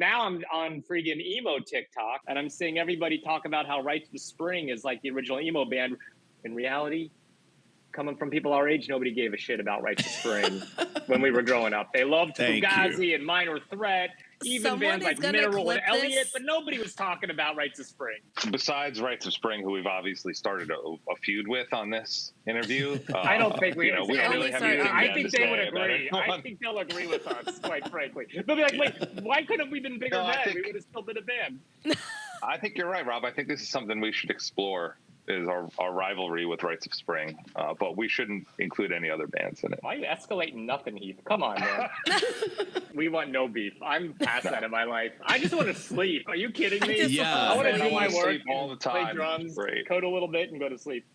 now I'm on freaking emo TikTok and I'm seeing everybody talk about how Rites of Spring is like the original emo band. In reality, coming from people our age, nobody gave a shit about Rites of Spring when we were growing up. They loved Fugazi and Minor Threat, even Someone bands is like Mineral and Elliott, this. but nobody was talking about Rites of Spring. Besides Rites of Spring, who we've obviously started a, a feud with on this interview, I don't uh, think we. you know, we don't I really think- have anything I think they would agree. I think they'll agree with us, quite frankly. They'll be like, "Wait, why couldn't we been bigger No, I think- we would have still been a band." I think you're right, Rob. I think this is something we should explore. Is our, our rivalry with Rites of Spring, uh, but we shouldn't include any other bands in it. Why are you escalating nothing, Heath? Come on, man. we want no beef. I'm past that in my life. I just want to sleep. Are you kidding me? just Yeah. I want to Man, do my work, sleep all the time. play time. drums, Great. code a little bit, and go to sleep.